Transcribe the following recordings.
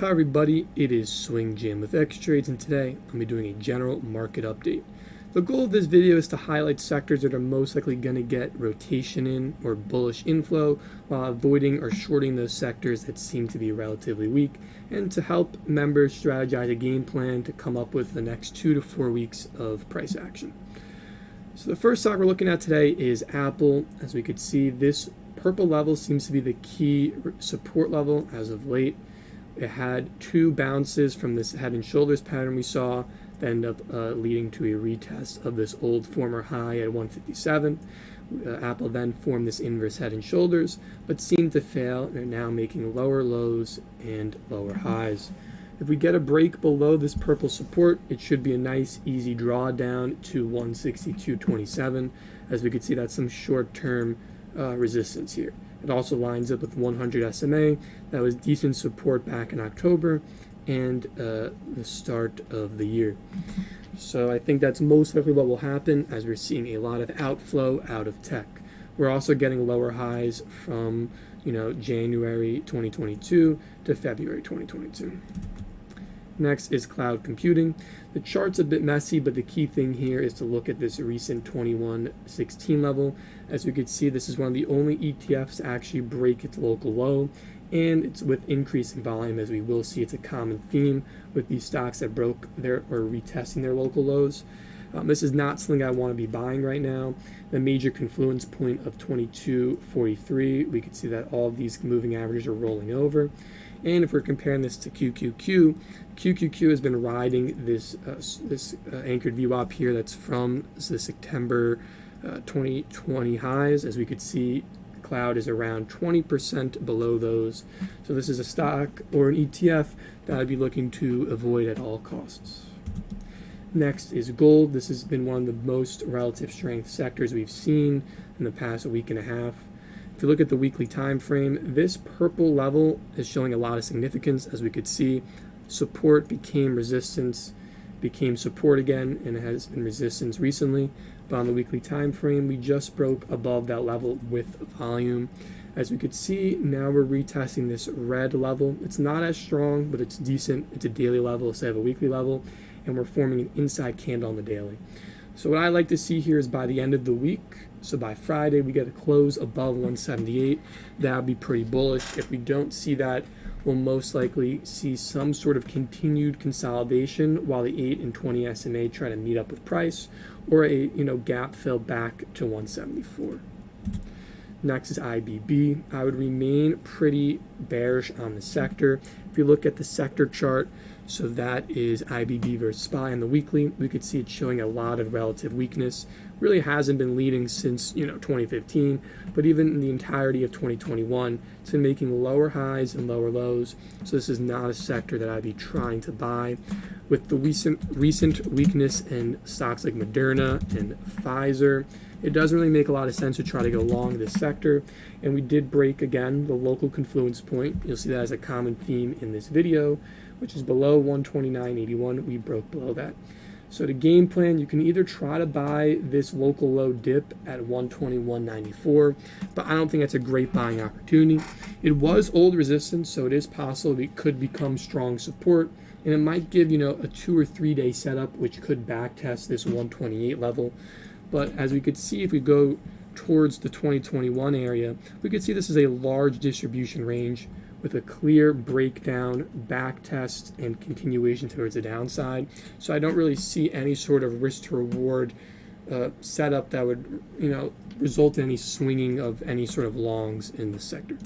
Hi everybody, it is Swing Jim with X Trades and today I'm be doing a general market update. The goal of this video is to highlight sectors that are most likely going to get rotation in or bullish inflow while avoiding or shorting those sectors that seem to be relatively weak and to help members strategize a game plan to come up with the next two to four weeks of price action. So the first stock we're looking at today is Apple. As we could see, this purple level seems to be the key support level as of late. It had two bounces from this head and shoulders pattern we saw that end up uh, leading to a retest of this old former high at 157. Uh, Apple then formed this inverse head and shoulders, but seemed to fail and are now making lower lows and lower highs. If we get a break below this purple support, it should be a nice easy drawdown to 162.27. As we can see, that's some short-term uh, resistance here. It also lines up with 100 SMA. That was decent support back in October and uh, the start of the year. So I think that's most likely what will happen as we're seeing a lot of outflow out of tech. We're also getting lower highs from you know January 2022 to February 2022. Next is cloud computing. The chart's a bit messy, but the key thing here is to look at this recent 2116 level. As we could see, this is one of the only ETFs to actually break its local low, and it's with increasing volume, as we will see it's a common theme with these stocks that broke their or retesting their local lows. Um, this is not something I want to be buying right now. The major confluence point of 22.43, we can see that all of these moving averages are rolling over. And if we're comparing this to QQQ, QQQ has been riding this uh, this uh, anchored VWAP here that's from the September uh, 2020 highs. As we could see, cloud is around 20% below those. So this is a stock or an ETF that I'd be looking to avoid at all costs. Next is gold. This has been one of the most relative strength sectors we've seen in the past week and a half. If you look at the weekly time frame, this purple level is showing a lot of significance. As we could see, support became resistance, became support again, and it has been resistance recently. But on the weekly time frame, we just broke above that level with volume. As we could see, now we're retesting this red level. It's not as strong, but it's decent. It's a daily level instead of a weekly level and we're forming an inside candle on the daily. So what I like to see here is by the end of the week, so by Friday we get a close above 178. That would be pretty bullish. If we don't see that, we'll most likely see some sort of continued consolidation while the 8 and 20 SMA try to meet up with price or a you know gap fill back to 174. Next is IBB. I would remain pretty bearish on the sector. If you look at the sector chart, so that is IBB versus SPY on the weekly. We could see it showing a lot of relative weakness. Really hasn't been leading since you know 2015, but even in the entirety of 2021, it's been making lower highs and lower lows. So this is not a sector that I'd be trying to buy. With the recent recent weakness in stocks like Moderna and Pfizer, it doesn't really make a lot of sense to try to go long this sector. And we did break again the local confluence point. You'll see that as a common theme in this video which is below 129.81. We broke below that. So the game plan, you can either try to buy this local low dip at 121.94, but I don't think that's a great buying opportunity. It was old resistance, so it is possible it could become strong support, and it might give, you know, a two or three day setup, which could backtest this 128 level. But as we could see, if we go towards the 2021 area, we could see this is a large distribution range with a clear breakdown, back test, and continuation towards the downside. So I don't really see any sort of risk to reward uh, setup that would, you know, result in any swinging of any sort of longs in the sector.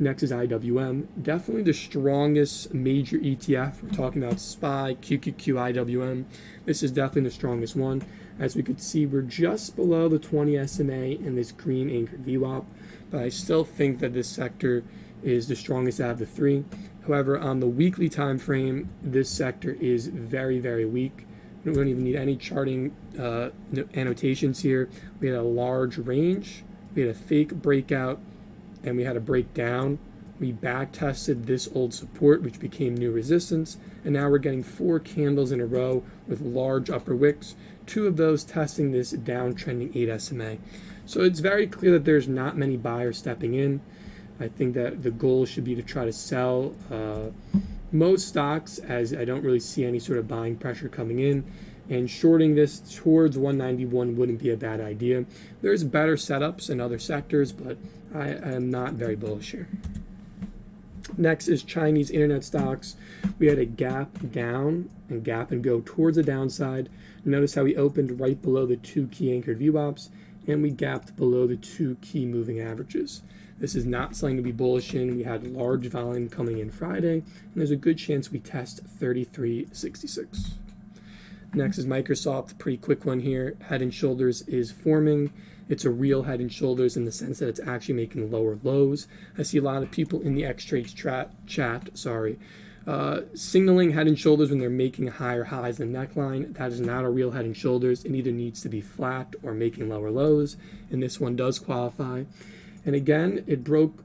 Next is IWM. Definitely the strongest major ETF. We're talking about SPY, QQQ, IWM. This is definitely the strongest one. As we could see, we're just below the 20 SMA in this green anchored VWAP, but I still think that this sector is the strongest out of the three. However, on the weekly time frame, this sector is very, very weak. We don't even need any charting uh, annotations here. We had a large range, we had a fake breakout, and we had a breakdown. We back tested this old support, which became new resistance, and now we're getting four candles in a row with large upper wicks, two of those testing this downtrending 8 SMA. So it's very clear that there's not many buyers stepping in. I think that the goal should be to try to sell uh, most stocks as I don't really see any sort of buying pressure coming in. And shorting this towards 191 wouldn't be a bad idea. There's better setups in other sectors, but I am not very bullish here. Next is Chinese internet stocks. We had a gap down and gap and go towards the downside. Notice how we opened right below the two key anchored VWAPs and we gapped below the two key moving averages. This is not something to be bullish in. We had large volume coming in Friday, and there's a good chance we test 33.66. Next is Microsoft, pretty quick one here. Head and Shoulders is forming. It's a real head and shoulders in the sense that it's actually making lower lows. I see a lot of people in the X Trades chat, sorry, uh, signaling head and shoulders when they're making higher highs the neckline. That is not a real head and shoulders. It either needs to be flat or making lower lows, and this one does qualify. And again, it broke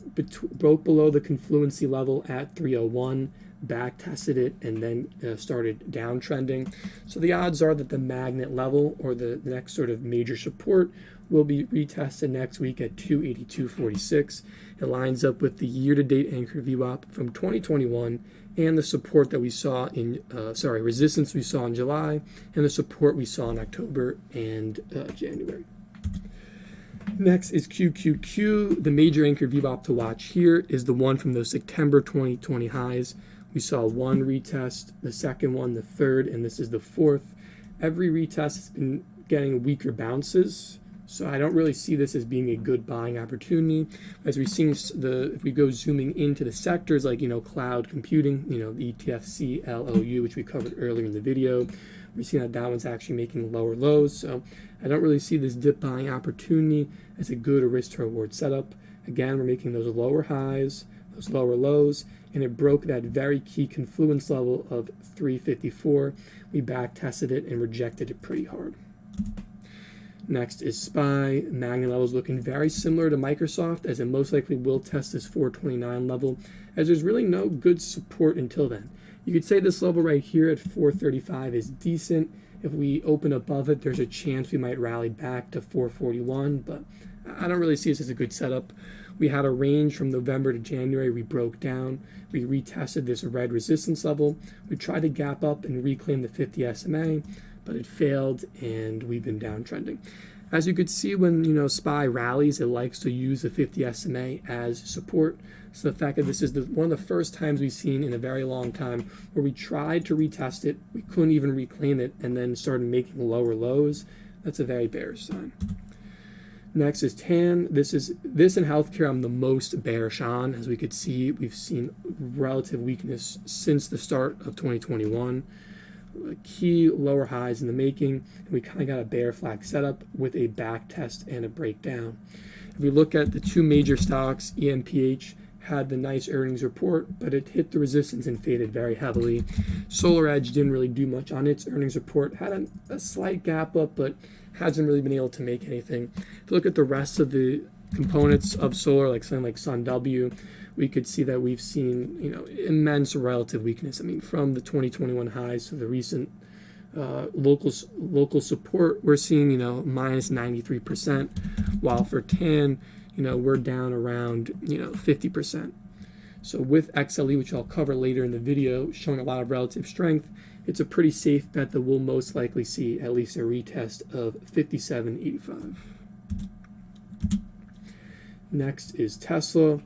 broke below the confluency level at 301, back tested it, and then uh, started downtrending. So the odds are that the magnet level or the, next sort of major support will be retested next week at 282.46. It lines up with the year-to-date anchor VWAP from 2021 and the support that we saw in, uh, sorry, resistance we saw in July and the support we saw in October and uh, January. Next is QQQ. The major anchor VWAP to watch here is the one from those September 2020 highs. We saw one retest, the second one, the third, and this is the fourth. Every retest has been getting weaker bounces. So I don't really see this as being a good buying opportunity. As we see the, if we go zooming into the sectors like, you know, cloud computing, you know, the ETF CLOU, which we covered earlier in the video, we're seeing that that one's actually making lower lows. So I don't really see this dip buying opportunity as a good risk to reward setup. Again, we're making those lower highs, those lower lows, and it broke that very key confluence level of 354. We back tested it and rejected it pretty hard. Next is SPY. Magnet levels looking very similar to Microsoft as it most likely will test this 429 level as there's really no good support until then. You could say this level right here at 435 is decent. If we open above it, there's a chance we might rally back to 441, but I don't really see this as a good setup. We had a range from November to January. We broke down. We retested this red resistance level. We tried to gap up and reclaim the 50 SMA but it failed and we've been downtrending. As you could see when you know SPY rallies, it likes to use the 50 SMA as support. So the fact that this is the, one of the first times we've seen in a very long time where we tried to retest it, we couldn't even reclaim it, and then started making lower lows, that's a very bearish sign. Next is TAN. This is this in healthcare I'm the most bearish on. As we could see, we've seen relative weakness since the start of 2021 key lower highs in the making, and we kind of got a bear flag setup with a back test and a breakdown. If we look at the two major stocks, ENPH had the nice earnings report, but it hit the resistance and faded very heavily. SolarEdge didn't really do much on its earnings report, had a, a slight gap up, but hasn't really been able to make anything. If you look at the rest of the components of solar, like something like SunW, we could see that we've seen you know immense relative weakness. I mean, from the 2021 highs to the recent uh, local local support, we're seeing you know minus 93 percent, while for TAN, you know we're down around you know 50 percent. So with XLE, which I'll cover later in the video, showing a lot of relative strength, it's a pretty safe bet that we'll most likely see at least a retest of 57.85. Next is Tesla.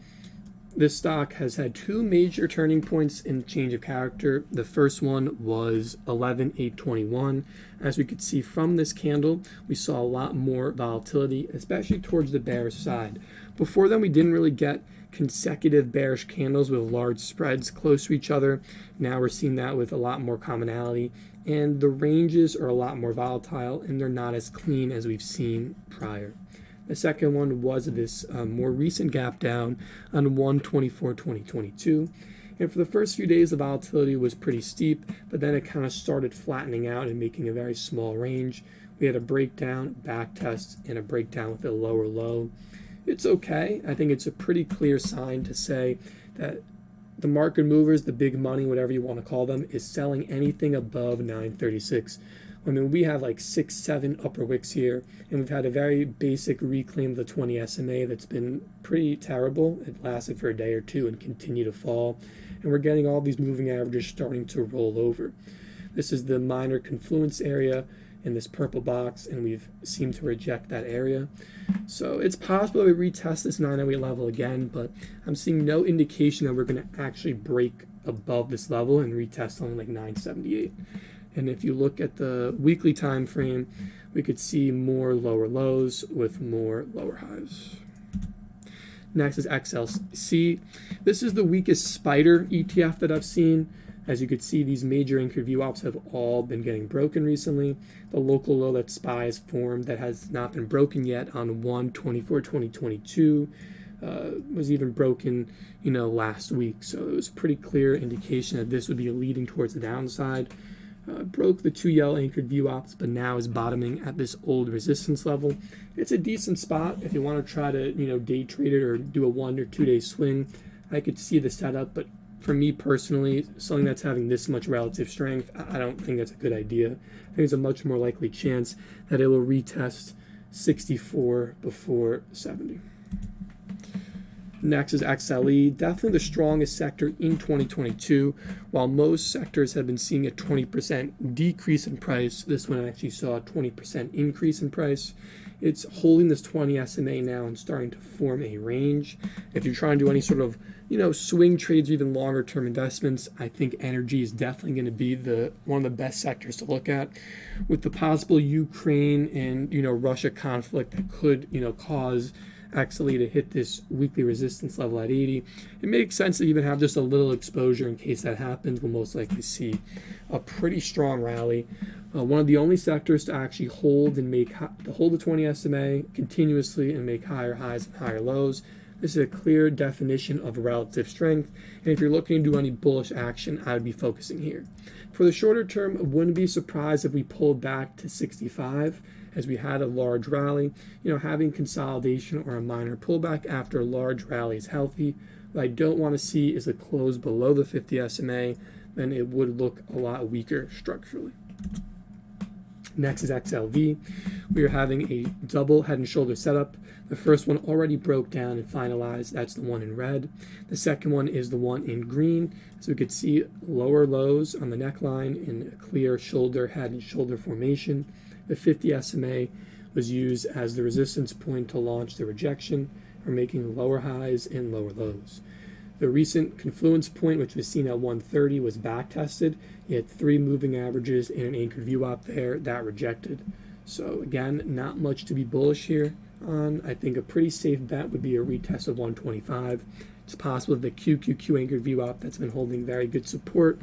This stock has had two major turning points in change of character. The first one was 11.821. As we could see from this candle, we saw a lot more volatility, especially towards the bearish side. Before then, we didn't really get consecutive bearish candles with large spreads close to each other. Now we're seeing that with a lot more commonality, and the ranges are a lot more volatile and they're not as clean as we've seen prior. The second one was this um, more recent gap down on 124, 2022. And for the first few days, the volatility was pretty steep, but then it kind of started flattening out and making a very small range. We had a breakdown, back test, and a breakdown with a lower low. It's okay. I think it's a pretty clear sign to say that the market movers, the big money, whatever you want to call them, is selling anything above 936 I mean, we have like six, seven upper wicks here, and we've had a very basic reclaim of the 20 SMA that's been pretty terrible. It lasted for a day or two and continued to fall, and we're getting all these moving averages starting to roll over. This is the minor confluence area in this purple box, and we've seemed to reject that area. So it's possible we retest this 908 level again, but I'm seeing no indication that we're going to actually break above this level and retest only like 978. And if you look at the weekly time frame, we could see more lower lows with more lower highs. Next is XLC. This is the weakest spider ETF that I've seen. As you can see, these major anchor VWAPs have all been getting broken recently. The local low that SPY has formed that has not been broken yet on 1 24 2022 uh, was even broken, you know, last week. So it was a pretty clear indication that this would be leading towards the downside. Uh, broke the two yellow anchored VWAPs, but now is bottoming at this old resistance level. It's a decent spot if you want to try to, you know, day trade it or do a one or two day swing. I could see the setup, but for me personally, something that's having this much relative strength, I don't think that's a good idea. I think there's a much more likely chance that it will retest 64 before 70. Next is XLE, definitely the strongest sector in 2022. While most sectors have been seeing a 20% decrease in price, this one actually saw a 20% increase in price. It's holding this 20 SMA now and starting to form a range. If you're trying to do any sort of, you know, swing trades or even longer term investments, I think energy is definitely going to be the one of the best sectors to look at. With the possible Ukraine and, you know, Russia conflict that could, you know, cause XLE to hit this weekly resistance level at 80. It makes sense to even have just a little exposure in case that happens. We'll most likely see a pretty strong rally. Uh, one of the only sectors to actually hold and make to hold the 20 SMA continuously and make higher highs and higher lows. This is a clear definition of relative strength. And if you're looking to do any bullish action, I would be focusing here. For the shorter term, I wouldn't be surprised if we pulled back to 65 as we had a large rally. You know, having consolidation or a minor pullback after a large rally is healthy. What I don't want to see is a close below the 50 SMA, then it would look a lot weaker structurally. Next is XLV. We are having a double head and shoulder setup. The first one already broke down and finalized. That's the one in red. The second one is the one in green. So we could see lower lows on the neckline in a clear shoulder, head, and shoulder formation. The 50 SMA was used as the resistance point to launch the rejection or making lower highs and lower lows. The recent confluence point, which was seen at 130, was back tested. You had three moving averages and an anchored VWAP there that rejected. So again, not much to be bullish here on. I think a pretty safe bet would be a retest of 125. It's possible the QQQ anchored VWAP that's been holding very good support.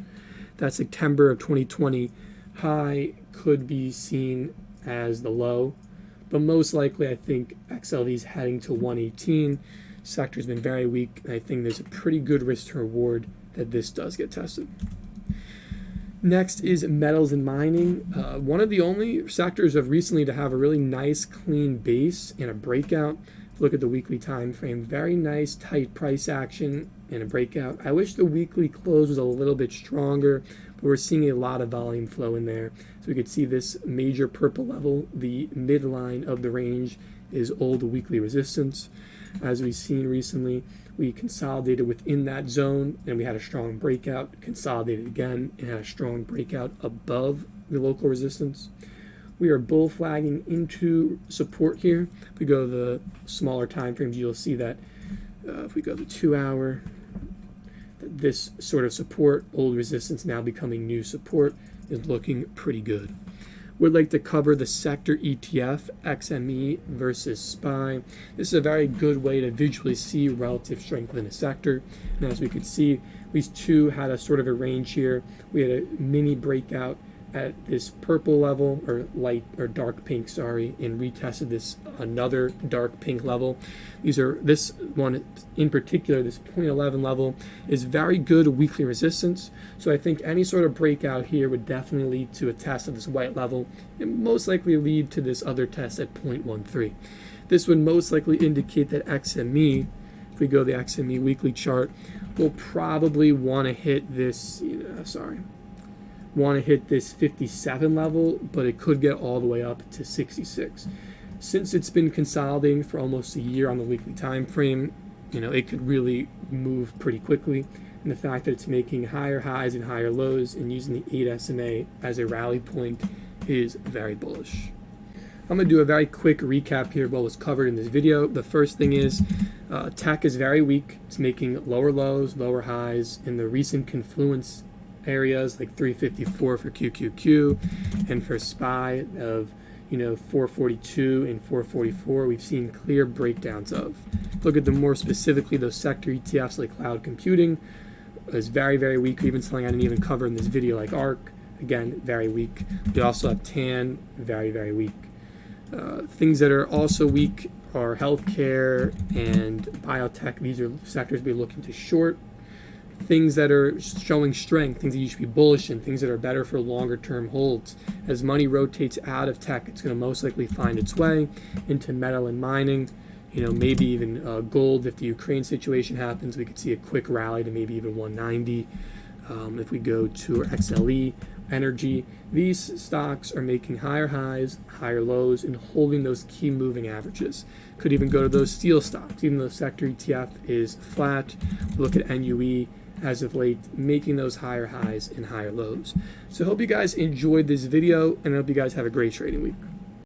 That September of 2020 high could be seen as the low, but most likely I think XLV is heading to 118. Sector's been very weak, and I think there's a pretty good risk to reward that this does get tested. Next is metals and mining. Uh, one of the only sectors of recently to have a really nice clean base and a breakout. Look at the weekly time frame. Very nice tight price action and a breakout. I wish the weekly close was a little bit stronger we're seeing a lot of volume flow in there. So we could see this major purple level, the midline of the range is old weekly resistance. As we've seen recently, we consolidated within that zone and we had a strong breakout, consolidated again, and had a strong breakout above the local resistance. We are bull flagging into support here. If we go to the smaller time frames, you'll see that uh, if we go to two hour, this sort of support, old resistance now becoming new support, is looking pretty good. We'd like to cover the sector ETF, XME versus SPY. This is a very good way to visually see relative strength within a sector. And as we can see, these two had a sort of a range here. We had a mini breakout at this purple level or light or dark pink sorry and retested this another dark pink level. These are this one in particular this 0.11 level is very good weekly resistance. So i think any sort of breakout here would definitely lead to a test of this white level and most likely lead to this other test at 0.13 this would most likely indicate that xme if we go the xme weekly chart will probably want to hit this you know, sorry want to hit this 57 level, but it could get all the way up to 66. Since it's been consolidating for almost a year on the weekly time frame, you know, it could really move pretty quickly. And the fact that it's making higher highs and higher lows and using the 8 SMA as a rally point is very bullish. I'm going to do a very quick recap here of what was covered in this video. The first thing is uh, tech is very weak. It's making lower lows, lower highs in the recent confluence areas like 354 for QQQ and for SPY of you know 442 and 444 we've seen clear breakdowns of. Look at them more specifically those sector ETFs like cloud computing is very very weak. Even something I didn't even cover in this video like ARK again very weak. We also have TAN very very weak. Uh, things that are also weak are healthcare and biotech. These are sectors we're looking to short things that are showing strength, things that you should be bullish in, things that are better for longer term holds. As money rotates out of tech, it's going to most likely find its way into metal and mining. You know, maybe even uh, gold. If the Ukraine situation happens, we could see a quick rally to maybe even 190. Um, if we go to XLE, energy, these stocks are making higher highs, higher lows, and holding those key moving averages. Could even go to those steel stocks, even though sector ETF is flat. Look at NUE as of late, making those higher highs and higher lows. So I hope you guys enjoyed this video, and I hope you guys have a great trading week.